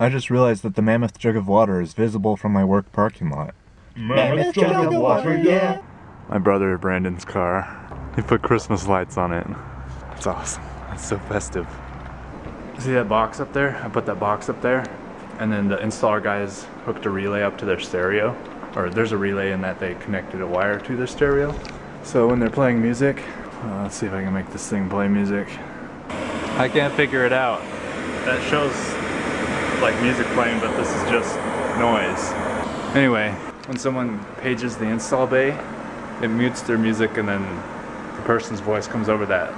I just realized that the mammoth jug of water is visible from my work parking lot. Mammoth jug of water, yeah. My brother Brandon's car. He put Christmas lights on it. It's awesome. It's so festive. See that box up there? I put that box up there. And then the installer guys hooked a relay up to their stereo. Or there's a relay in that they connected a wire to their stereo. So when they're playing music, uh, let's see if I can make this thing play music. I can't figure it out. That shows like music playing, but this is just noise. Anyway, when someone pages the install bay, it mutes their music and then the person's voice comes over that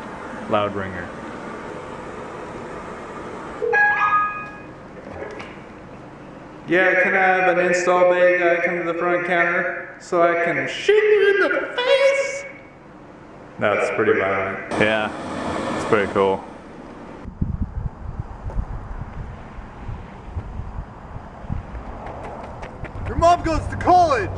loud ringer. Yeah, can I have an install bay guy come to the front counter so I can shoot you in the face? That's pretty violent. Yeah, it's pretty cool. Your mom goes to college!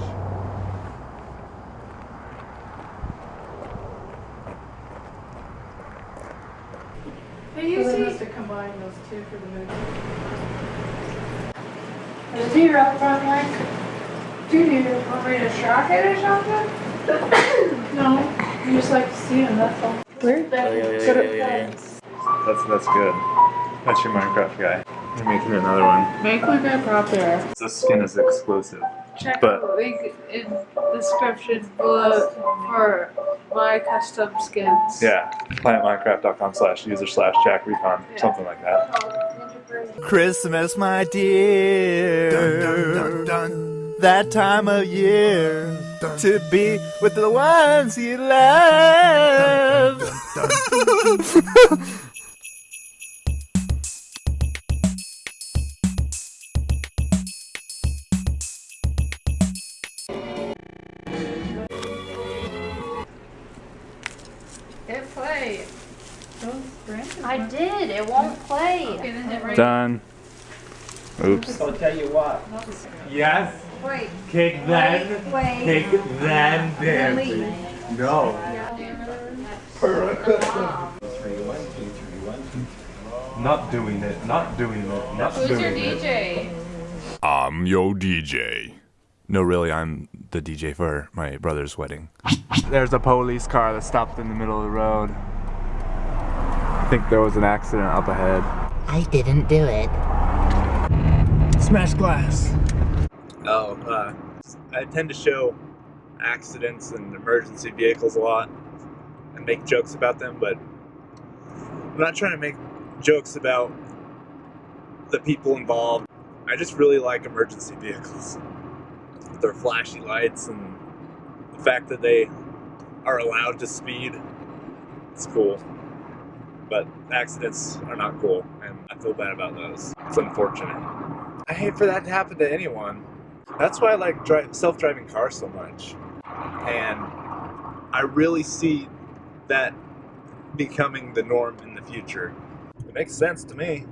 Hey, you So they see? must have combined those two for the movie. Is he up front like? Do you want me to shock it or something? No, I just like to see them, that's all. Where's that? Oh, yeah, yeah, Good yeah, yeah, That's that's good. That's your Minecraft guy. You're making another one. Make my guy proper. The skin is exclusive. Check But- the link in the description below for my custom skins. Yeah, planetminecraft.com slash user slash Jack Recon, something like that. Oh, Christmas, my dear. That time of year to be with the ones you love. play. I did. It won't play. Okay, then hit right. Done. Oops. I'll tell you what. Yes, Wait, kick then, wait. kick then, dancing. No. Not doing it, not doing it, not Who's doing your it. DJ? I'm yo DJ. No, really, I'm the DJ for my brother's wedding. There's a police car that stopped in the middle of the road. I think there was an accident up ahead. I didn't do it. Smash glass. Oh, uh, I tend to show accidents and emergency vehicles a lot and make jokes about them, but I'm not trying to make jokes about the people involved. I just really like emergency vehicles. Their flashy lights and the fact that they are allowed to speed. It's cool. But accidents are not cool, and I feel bad about those. It's unfortunate. I hate for that to happen to anyone. That's why I like self-driving cars so much. And I really see that becoming the norm in the future. It makes sense to me.